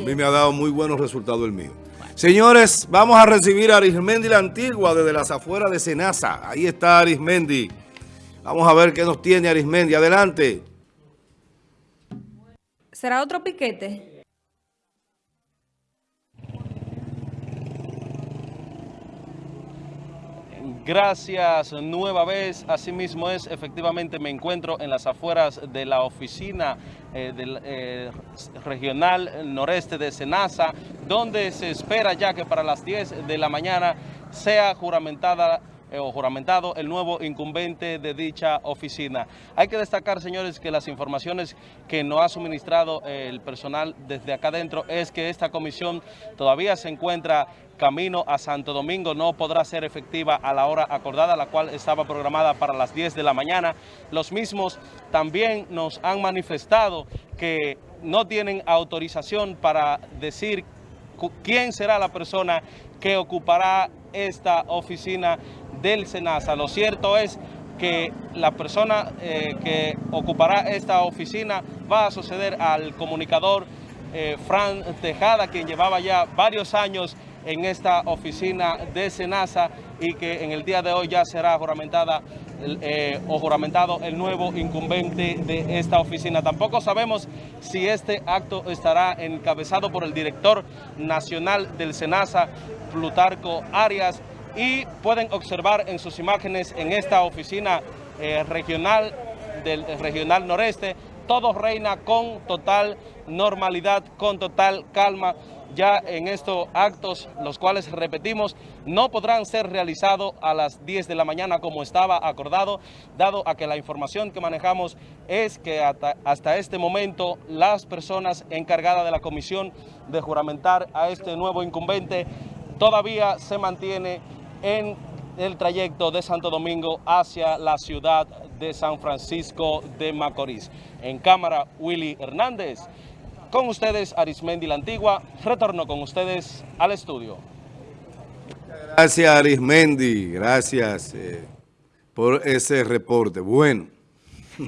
A mí me ha dado muy buenos resultados el mío. Señores, vamos a recibir a Arismendi la Antigua desde las afueras de Senasa. Ahí está Arismendi. Vamos a ver qué nos tiene Arismendi. Adelante. ¿Será otro piquete? Gracias nueva vez, asimismo es, efectivamente me encuentro en las afueras de la oficina eh, del eh, regional noreste de Senasa, donde se espera ya que para las 10 de la mañana sea juramentada o juramentado el nuevo incumbente de dicha oficina. Hay que destacar, señores, que las informaciones que nos ha suministrado el personal desde acá adentro es que esta comisión todavía se encuentra camino a Santo Domingo, no podrá ser efectiva a la hora acordada, la cual estaba programada para las 10 de la mañana. Los mismos también nos han manifestado que no tienen autorización para decir quién será la persona que ocupará esta oficina del SENASA. Lo cierto es que la persona eh, que ocupará esta oficina va a suceder al comunicador eh, Fran Tejada, quien llevaba ya varios años en esta oficina de SENASA y que en el día de hoy ya será juramentada eh, o juramentado el nuevo incumbente de esta oficina. Tampoco sabemos si este acto estará encabezado por el director nacional del SENASA, Plutarco Arias, y pueden observar en sus imágenes en esta oficina eh, regional del regional noreste, todo reina con total normalidad, con total calma. Ya en estos actos, los cuales repetimos, no podrán ser realizados a las 10 de la mañana como estaba acordado, dado a que la información que manejamos es que hasta, hasta este momento las personas encargadas de la comisión de juramentar a este nuevo incumbente todavía se mantiene en el trayecto de Santo Domingo hacia la ciudad de San Francisco de Macorís. En cámara, Willy Hernández. Con ustedes, Arismendi la Antigua. Retorno con ustedes al estudio. Gracias, Arismendi. Gracias eh, por ese reporte. Bueno.